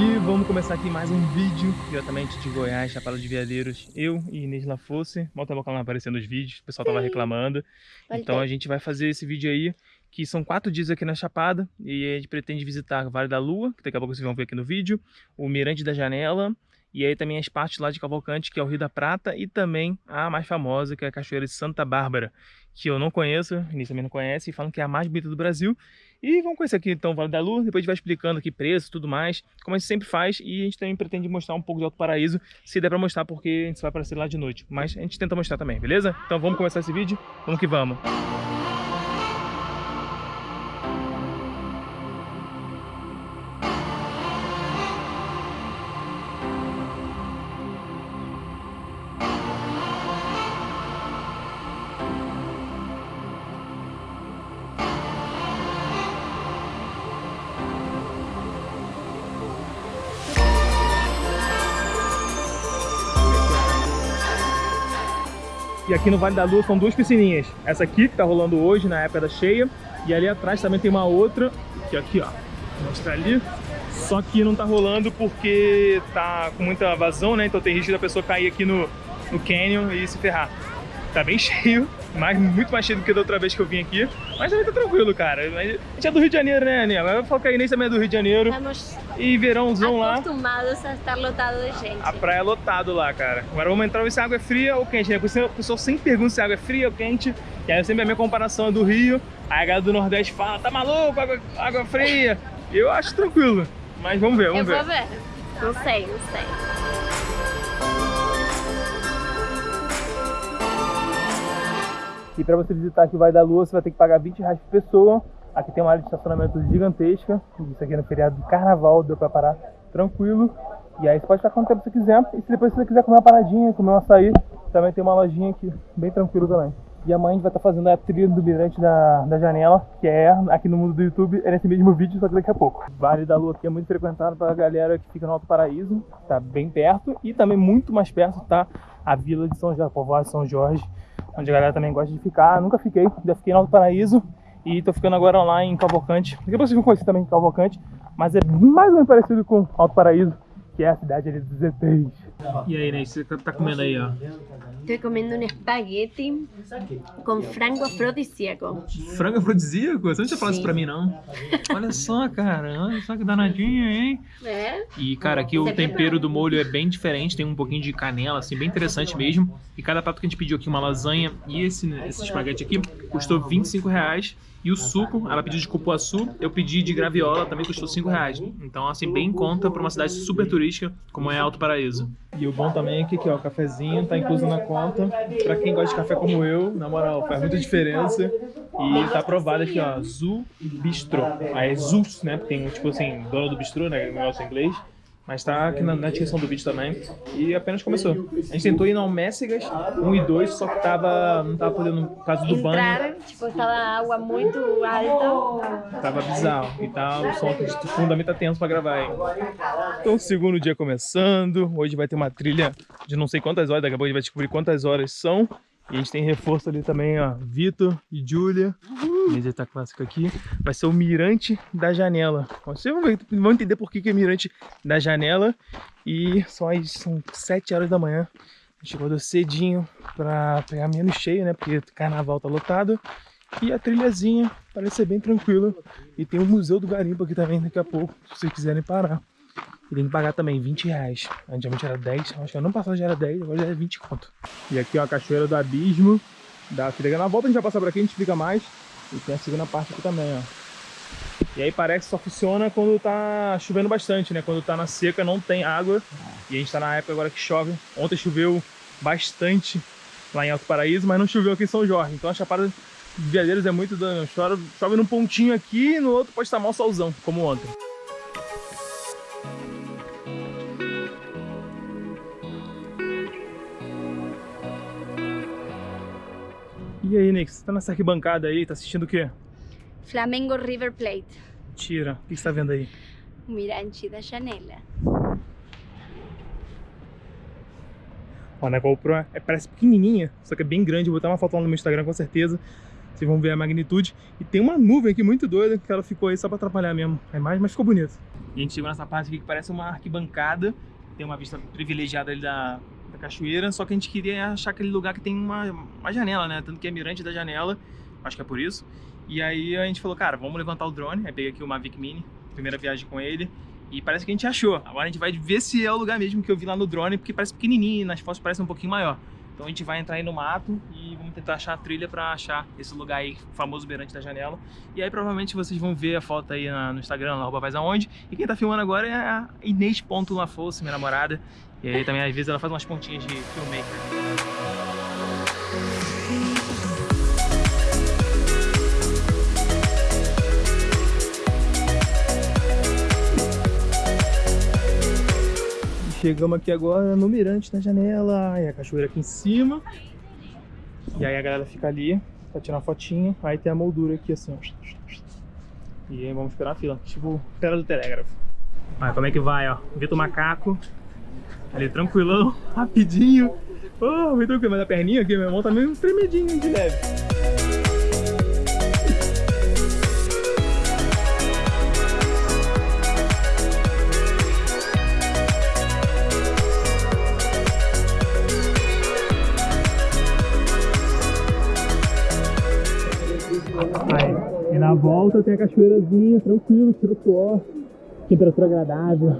E vamos começar aqui mais um vídeo diretamente de Goiás, Chapada de Veadeiros. Eu e Inês Lafosse. Mal ela não aparecendo nos vídeos, o pessoal tava reclamando. Então a gente vai fazer esse vídeo aí, que são quatro dias aqui na Chapada. E a gente pretende visitar o Vale da Lua, que daqui a pouco vocês vão ver aqui no vídeo. O Mirante da Janela. E aí também as partes lá de Cavalcante, que é o Rio da Prata. E também a mais famosa, que é a Cachoeira de Santa Bárbara. Que eu não conheço, Inês também não conhece. E falam que é a mais bonita do Brasil. E vamos conhecer aqui então o Vale da Lua, depois a gente vai explicando aqui preço e tudo mais, como a gente sempre faz, e a gente também pretende mostrar um pouco de Alto Paraíso, se der pra mostrar, porque a gente vai aparecer lá de noite, mas a gente tenta mostrar também, beleza? Então vamos começar esse vídeo, vamos que vamos! E aqui no Vale da Lua são duas piscininhas. Essa aqui, que tá rolando hoje, na época da cheia. E ali atrás também tem uma outra, que aqui, ó. Vou mostrar ali. Só que não tá rolando porque tá com muita vazão, né? Então tem risco da pessoa cair aqui no, no canyon e se ferrar. Tá bem cheio, mas muito mais cheio do que da outra vez que eu vim aqui. Mas também tá tranquilo, cara. A gente é do Rio de Janeiro, né, Aninha? Aí, nem também é do Rio de Janeiro. Estamos E verãozão lá. acostumados a estar lotado de gente. A praia é lotado lá, cara. Agora vamos entrar ver se a água é fria ou quente, né? Porque o pessoal sempre pergunta se a água é fria ou quente. E aí sempre a minha comparação é do Rio. Aí a galera do Nordeste fala, tá maluco, água, água fria. Eu acho tranquilo. Mas vamos ver, Eu vamos ver. vou ver. Não sei, não sei. E para você visitar aqui o Vale da Lua, você vai ter que pagar 20 reais por pessoa. Aqui tem uma área de estacionamento gigantesca. Isso aqui é no feriado de carnaval, deu para parar tranquilo. E aí você pode ficar quanto tempo você quiser. E se depois você quiser comer uma paradinha, comer um açaí, também tem uma lojinha aqui, bem tranquilo também. E amanhã a gente vai estar fazendo a trilha do Mirante da, da Janela, que é aqui no mundo do YouTube, é nesse mesmo vídeo, só que daqui a pouco. Vale da Lua aqui é muito frequentado para a galera que fica no Alto Paraíso, tá bem perto. E também muito mais perto tá a Vila de São Jorge, a povoado de São Jorge, onde a galera também gosta de ficar. Nunca fiquei, já fiquei no Alto Paraíso e tô ficando agora lá em Cavalcante. Pouco vocês vão conhecer também Cavalcante, mas é mais ou menos parecido com Alto Paraíso, que é a cidade ali dos ETs. E aí, Ney, você tá comendo aí, ó? Estoy comiendo un espagueti con frango afrodisíaco. Frango afrodisíaco? Você não tinha falado isso pra mim, não? Olha só, cara, olha só que danadinha, hein? É? E, cara, aqui o tempero do molho é bem diferente, tem um pouquinho de canela, assim, bem interessante mesmo. E cada prato que a gente pediu aqui, uma lasanha e esse, esse espaguete aqui, custou 25 reais. E o suco, ela pediu de cupuaçu, eu pedi de graviola, também custou 5 reais. Então, assim, bem em conta pra uma cidade super turística, como é Alto Paraíso. E o bom também é que aqui, ó, o cafezinho tá incluso na conta. Pra quem gosta de café como eu, na moral, faz muita diferença. E tá aprovado aqui, ó, Zu Bistro. Aí é Zus, né? Tem, tipo assim, dono do bistrô, né? Negócio em inglês. Mas tá aqui na, na descrição do vídeo também. E apenas começou. A gente tentou ir no Almécegas 1 e 2, só que tava, não tava podendo, por causa do banho. Entrar, tipo, estaba a água muito alta. Tava bizarro. E tá, o som aqui de fundo também tá tenso pra gravar aí. Então, segundo dia começando. Hoje vai ter uma trilha de não sei quantas horas. Daqui a pouco a gente vai descobrir quantas horas são. E a gente tem reforço ali também, ó. Vitor e Júlia. Mesa tá clássico aqui. Vai ser o Mirante da Janela. Vocês vão, entender por que, que é Mirante da Janela. E só aí são 7 horas da manhã. A gente acordou cedinho pra pegar menos cheio, né? Porque carnaval tá lotado. E a trilhazinha parece ser bem tranquila. E tem o Museu do Garimpo aqui também daqui a pouco, se vocês quiserem parar. E tem que pagar também 20 reais. Antigamente era 10, acho que ano passado já era 10, agora já é 20 conto. E aqui ó, a Cachoeira do Abismo da Filha. Na volta a gente vai passar por aqui, a gente explica mais. E tem a segunda parte aqui também, ó. E aí parece que só funciona quando tá chovendo bastante, né? Quando tá na seca não tem água. E a gente tá na época agora que chove. Ontem choveu bastante lá em Alto Paraíso, mas não choveu aqui em São Jorge. Então a Chapada de Veadeiros é muito... Dan... Chove, chove num pontinho aqui e no outro pode estar mal solzão, como ontem. Nick, você tá nessa arquibancada aí, tá assistindo o quê? Flamengo River Plate. Tira, o que você tá vendo aí? O mirante da janela. Ó, na GoPro é, parece pequenininha, só que é bem grande. Vou botar uma foto lá no meu Instagram com certeza. Vocês vão ver a magnitude. E tem uma nuvem aqui muito doida que ela ficou aí só pra atrapalhar mesmo a imagem, mas ficou bonito. E a gente chegou nessa parte aqui que parece uma arquibancada. Tem uma vista privilegiada ali da, cachoeira. Só que a gente queria achar aquele lugar que tem uma, uma janela, né? Tanto que é mirante da janela. Acho que é por isso. E aí a gente falou, cara, vamos levantar o drone. Aí peguei aqui o Mavic Mini. Primeira viagem com ele. E parece que a gente achou. Agora a gente vai ver se é o lugar mesmo que eu vi lá no drone. Porque parece pequenininho nas fotos parece um pouquinho maior. Então a gente vai entrar aí no mato e vamos tentar achar a trilha para achar esse lugar aí, famoso beirante da janela. E aí provavelmente vocês vão ver a foto aí no Instagram, na arroba aonde. E quem tá filmando agora é a Inês.lafosse, minha namorada. E aí também às vezes ela faz umas pontinhas de filmmaker. Chegamos aqui agora no mirante da janela, e a cachoeira aqui em cima. E aí a galera fica ali pra tirar uma fotinha. Aí tem a moldura aqui assim, ó. E aí vamos esperar a fila, tipo espera do telégrafo. Olha como é que vai, ó. Vitor Macaco. Ali tranquilão, rapidinho. Oh, me tranquilo, mas a perninha aqui, meu irmão, tá meio tremedinho de leve. Aí, e na volta tem a cachoeirazinha, tranquilo, tira o suor, temperatura agradável.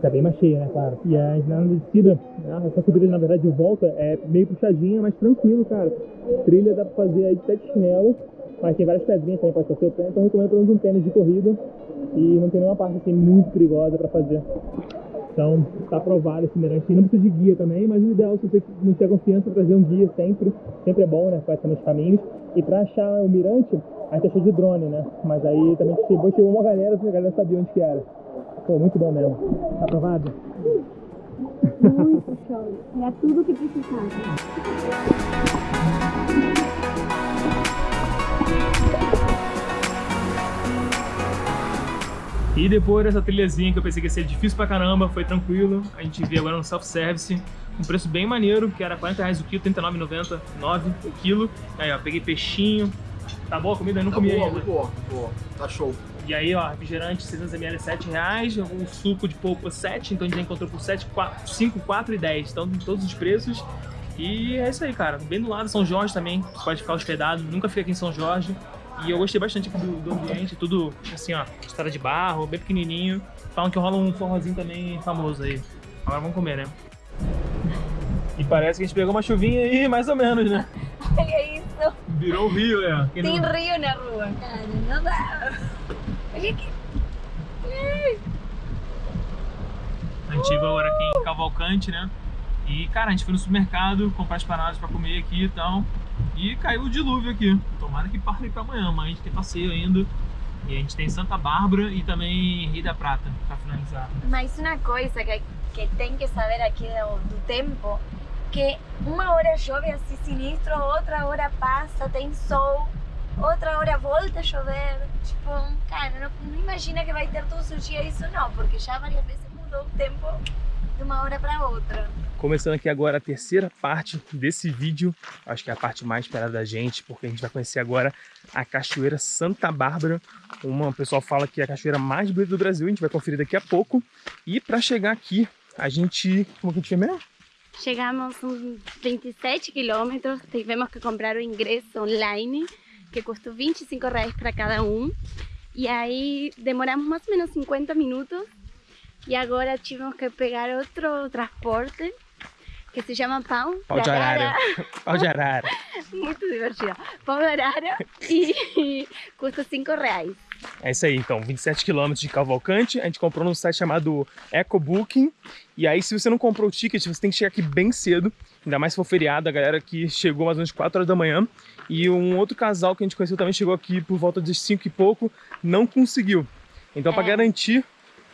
Tá bem mais cheia, né, claro. E a na descida, né, essa subida na verdade de volta é meio puxadinha, mas tranquilo, cara. Trilha dá pra fazer aí de sete chinelos, mas tem várias pedrinhas também pra ser seu pé, então recomendo pelo menos um tênis de corrida. E não tem nenhuma parte assim muito perigosa pra fazer. Então, tá aprovado esse mirante. Não precisa de guia também, mas o ideal, se você não tiver confiança, trazer um guia sempre. Sempre é bom, né? Conhecendo os caminhos. E pra achar o mirante, a gente achou de drone, né? Mas aí também chegou, chegou uma galera, a galera sabia onde que era. Pô, muito bom mesmo. Tá aprovado? Muito show. Era tudo que precisava. E depois dessa trilhazinha que eu pensei que ia ser difícil pra caramba, foi tranquilo. A gente veio agora no self-service, um preço bem maneiro, que era 40 reais o quilo, R$39,99 o quilo. Aí, ó, peguei peixinho. Tá boa a comida? Eu não Tá comi boa, ainda. boa, boa. Tá show. E aí, ó, refrigerante 600ml 7 reais, o suco de polpa 7, então a gente já encontrou por 7, 4, 5, 4 e 10. Então, todos os preços. E é isso aí, cara. Bem do lado, São Jorge também, você pode ficar hospedado. Nunca fiquei aqui em São Jorge. E eu gostei bastante aqui do, do ambiente, tudo assim, ó, estrada de barro, bem pequenininho. Falam que rola um forrozinho também famoso aí. Agora vamos comer, né? E parece que a gente pegou uma chuvinha aí, mais ou menos, né? Olha isso. Virou o rio, né? Quem Tem não- rio na rua. Cara, não dá. Olha aqui. A gente chegou agora aqui em Cavalcante, né? E, cara, a gente foi no supermercado comprar as paradas pra comer aqui e tal. E caiu o dilúvio aqui. Tomara que pare pra amanhã, mas a gente tem passeio ainda. E a gente tem Santa Bárbara e também Rio da Prata pra finalizar. Mas uma coisa que, que tem que saber aqui do, do tempo, que uma hora chove assim sinistro, outra hora passa, tem sol, outra hora volta a chover. Tipo, cara, não, não imagina que vai ter todos os dias isso não, porque já várias vezes mudou o tempo de uma hora para outra. Começando aqui agora a terceira parte desse vídeo, acho que é a parte mais esperada da gente, porque a gente vai conhecer agora a Cachoeira Santa Bárbara. Uma, o pessoal fala que é a cachoeira mais bonita do Brasil, a gente vai conferir daqui a pouco. E para chegar aqui, a gente... Como que a gente fez mesmo? Chegamos uns 27 quilômetros, tivemos que comprar o ingresso online, que custou 25 reais para cada um. E aí demoramos mais ou menos 50 minutos. E agora tivemos que pegar outro transporte, que se chama Pão Pau de arara. Pau de arara. Muito divertido. Pão de arara e custa 5 reais. É isso aí, então, 27 km de Cavalcante, a gente comprou num site chamado EcoBooking, e aí se você não comprou o ticket, você tem que chegar aqui bem cedo, ainda mais se for feriado, a galera que chegou mais ou menos 4 horas da manhã, e um outro casal que a gente conheceu também chegou aqui por volta de 5 e pouco, não conseguiu. Então, para É. garantir,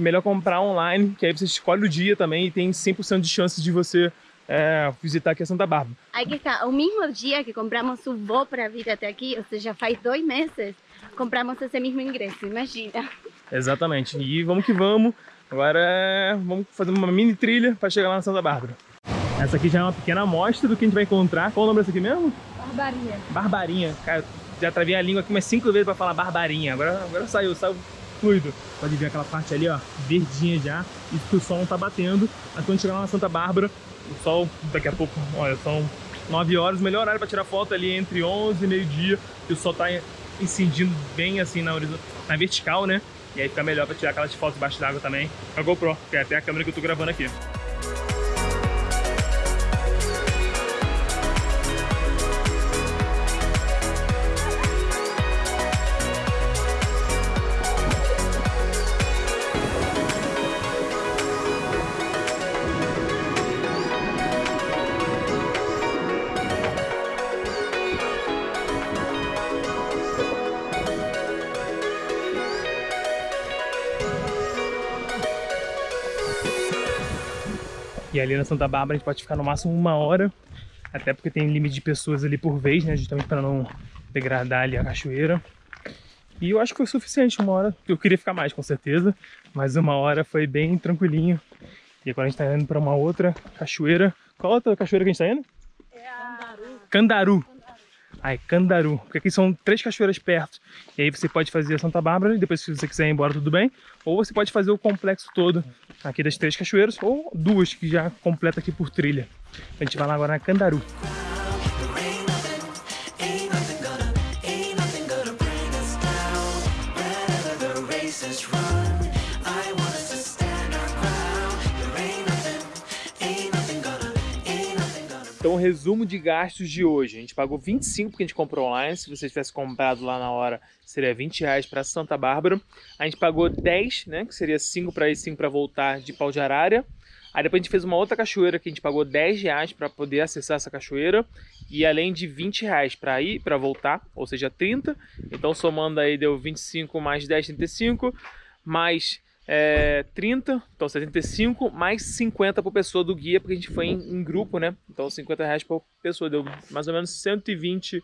melhor comprar online, que aí você escolhe o dia também e tem 100% de chance de você é, visitar aqui a Santa Bárbara. Aqui está, o mesmo dia que compramos o voo para vir até aqui, ou seja, faz dois meses, compramos esse mesmo ingresso, imagina. Exatamente. E vamos que vamos. Agora vamos fazer uma mini trilha para chegar lá na Santa Bárbara. Essa aqui já é uma pequena amostra do que a gente vai encontrar. Qual o nome dessa aqui mesmo? Barbaria. Barbarinha. Cara, já travei a língua aqui umas cinco vezes pra falar barbarinha. Agora, agora saiu, saiu fluido. Pode ver aquela parte ali, ó, verdinha já. E que o sol não tá batendo. Mas quando chegar lá na Santa Bárbara, o sol daqui a pouco, olha, são 9 horas. O melhor horário pra tirar foto ali entre 11 e meio-dia. E o sol tá incidindo bem assim na, na vertical, né? E aí fica melhor pra tirar aquelas fotos debaixo d'água também. A GoPro, que é até a câmera que eu tô gravando aqui. E ali na Santa Bárbara a gente pode ficar no máximo uma hora, até porque tem limite de pessoas ali por vez, né? Justamente para não degradar ali a cachoeira. E eu acho que foi suficiente uma hora. Eu queria ficar mais, com certeza, mas uma hora foi bem tranquilinho. E agora a gente tá indo para uma outra cachoeira. Qual outra cachoeira que a gente tá indo? É a... Candaru. Ai, Candaru. Porque aqui são três cachoeiras perto. E aí você pode fazer a Santa Bárbara e depois se você quiser ir embora tudo bem. Ou você pode fazer o complexo todo aqui das três cachoeiras. Ou duas que já completa aqui por trilha. A gente vai lá agora na Candaru. Resumo de gastos de hoje. A gente pagou 25 porque a gente comprou online. Se você tivesse comprado lá na hora, seria 20 reais para Santa Bárbara. A gente pagou 10, né? Que seria 5 para ir, 5 para voltar de pau de arara. Aí depois a gente fez uma outra cachoeira que a gente pagou 10 reais para poder acessar essa cachoeira. E além de 20 reais para ir para voltar, ou seja, 30. Então somando aí deu 25 mais 10, 35. Mais é, 30, então 75, mais 50 por pessoa do guia, porque a gente foi em, em, grupo, né? Então 50 reais por pessoa, deu mais ou menos 120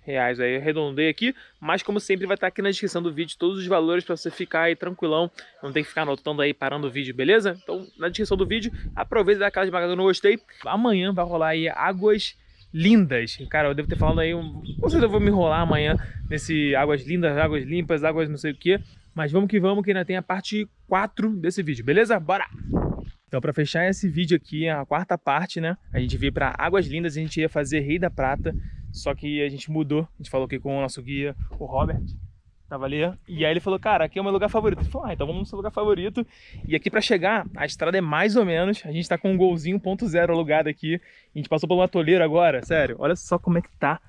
reais. Aí arredondei aqui, mas como sempre vai estar aqui na descrição do vídeo todos os valores para você ficar aí tranquilão, não tem que ficar anotando aí, parando o vídeo, beleza? Então na descrição do vídeo, aproveita e dá aquela esmagada no gostei. Amanhã vai rolar aí águas lindas. Cara, eu devo ter falado aí, um... com certeza eu vou me enrolar amanhã nesse águas lindas, águas limpas, águas não sei o que. Mas vamos que vamos, que ainda tem a parte 4 desse vídeo, beleza? Bora! Então, para fechar esse vídeo aqui, a quarta parte, né? A gente veio para Águas Lindas, a gente ia fazer Rei da Prata, só que a gente mudou. A gente falou aqui com o nosso guia, o Robert, tava ali. E aí ele falou, cara, aqui é o meu lugar favorito. Ele falou, ah, então vamos no seu lugar favorito. E aqui para chegar, a estrada é mais ou menos. A gente tá com um golzinho ponto zero alugado aqui. A gente passou por uma toleira agora, sério. Olha só como é que tá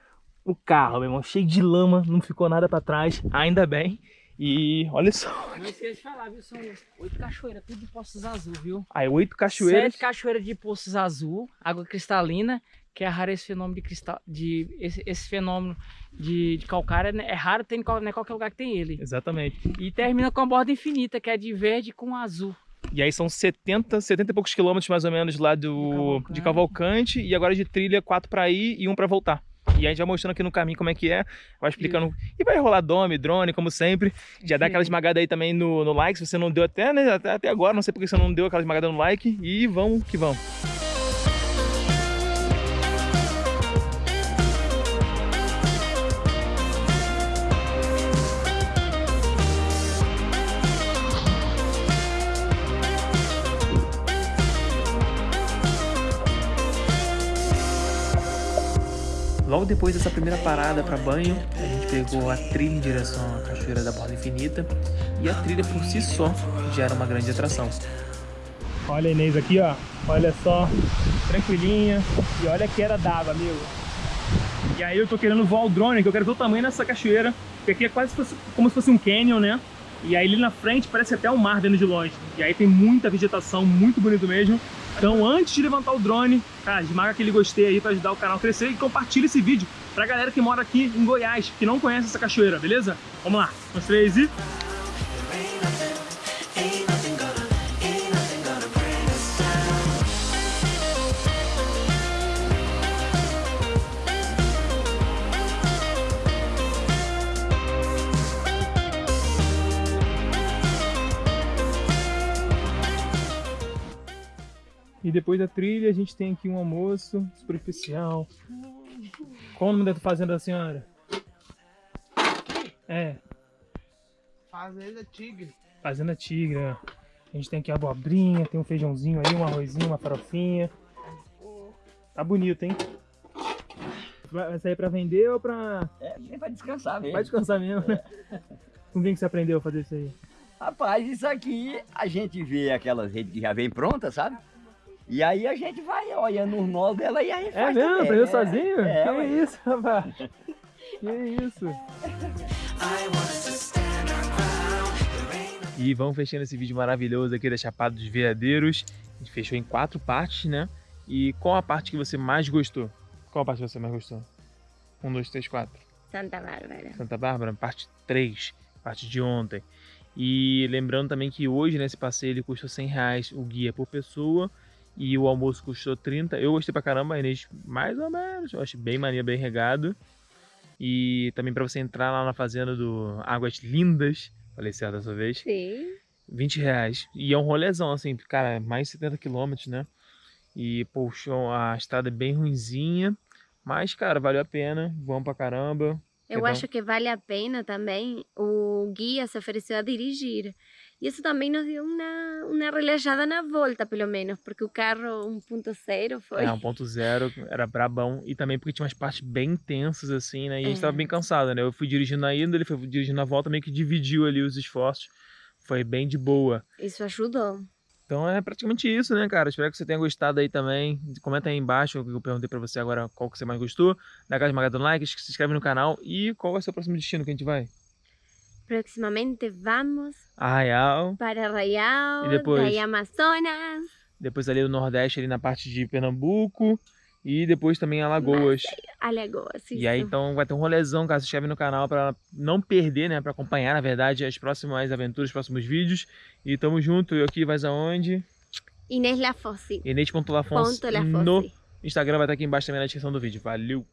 o carro, meu irmão. Cheio de lama, não ficou nada para trás, ainda bem. E olha só. Não esqueça de falar, viu? São oito cachoeiras, tudo de Poços Azul, viu? Aí, oito cachoeiras. Sete cachoeiras de Poços Azul, água cristalina, que é raro esse fenômeno de cristal. De, esse, esse fenômeno de, de calcário é raro, tem, não é qualquer lugar que tem ele. Exatamente. E termina com a borda infinita, que é de verde com azul. E aí são 70, 70 e poucos quilômetros mais ou menos lá do, Cavalcante. de Cavalcante. E agora de trilha, quatro para ir e um para voltar. E a gente vai mostrando aqui no caminho como é que é, vai explicando. Isso. E vai rolar dome, drone, como sempre. Já dá aquela esmagada aí também no, no like, se você não deu até, né, até, até agora, não sei porque você não deu aquela esmagada no like. E vamos que vamos. Logo depois dessa primeira parada para banho, a gente pegou a trilha em direção à Cachoeira da Borda Infinita e a trilha por si só já era uma grande atração. Olha a Inês aqui, ó. Olha só, tranquilinha. E olha que era d'água, amigo. E aí eu tô querendo voar o drone, que eu quero ver o tamanho dessa cachoeira. Porque aqui é quase como se fosse um canyon, né? E aí ali na frente parece até um mar vendo de longe. E aí tem muita vegetação, muito bonito mesmo. Então antes de levantar o drone, cara, esmaga aquele gostei aí para ajudar o canal a crescer e compartilha esse vídeo pra galera que mora aqui em Goiás, que não conhece essa cachoeira, beleza? Vamos lá, um, três e... E depois da trilha a gente tem aqui um almoço super especial. Qual o nome da fazenda da senhora? É, Fazenda Tigre. Fazenda Tigre, ó. A gente tem aqui a abobrinha, tem um feijãozinho ali, um arrozinho, uma farofinha. Tá bonito, hein? Vai sair pra vender ou pra... É, nem vai descansar mesmo. Vai descansar mesmo, né? Com quem que você aprendeu a fazer isso aí? Rapaz, isso aqui a gente vê aquelas redes que já vem prontas, sabe? E aí a gente vai olhando os nós dela e a gente É faz mesmo? também. Aprendeu É, sozinho? É, que ué. isso, rapaz? Que isso? E vamos fechando esse vídeo maravilhoso aqui da Chapada dos Veadeiros. A gente fechou em quatro partes, né? E qual a parte que você mais gostou? Qual a parte que você mais gostou? Um, dois, três, quatro. Santa Bárbara. Santa Bárbara, parte 3, parte de ontem. E lembrando também que hoje nesse passeio ele custou 100 reais o guia por pessoa e o almoço custou 30. Eu gostei pra caramba, a Inês mais ou menos, eu acho bem maneiro, bem regado. E também pra você entrar lá na fazenda do Águas Lindas, falei certo dessa vez, Sim. 20 reais. E é um rolezão, assim, cara, mais de 70 quilômetros, né? E, poxa, a estrada é bem ruinzinha, mas, cara, valeu a pena, vamos pra caramba. Eu Então- acho que vale a pena também. O guia se ofereceu a dirigir. E isso também nos deu uma, uma relajada na volta, pelo menos, porque o carro 1.0 foi. É, 1.0 era brabão. E também porque tinha umas partes bem intensas, assim, né? E a gente É. tava bem cansado, né? Eu fui dirigindo na ida, ele foi dirigindo na volta, meio que dividiu ali os esforços. Foi bem de boa. Isso ajudou. Então é praticamente isso, né, cara? Espero que você tenha gostado aí também. Comenta aí embaixo o que eu perguntei pra você agora, qual que você mais gostou. Dá aquela esmagada no like, se inscreve no canal. E qual vai ser o próximo destino que a gente vai? Proximamente vamos Arraial. para Arraial, E depois? daí Amazonas. Depois ali no Nordeste, ali na parte de Pernambuco. E depois também Alagoas. Alagoas. E aí, então, vai ter um rolezão, cara. Se inscreve no canal pra não perder, né? Pra acompanhar, na verdade, as próximas aventuras, os próximos vídeos. E tamo junto. Eu aqui, vais aonde? Inês Lafosse. Inês.lafonso Ponto no. Instagram vai estar aqui embaixo também na descrição do vídeo. Valeu!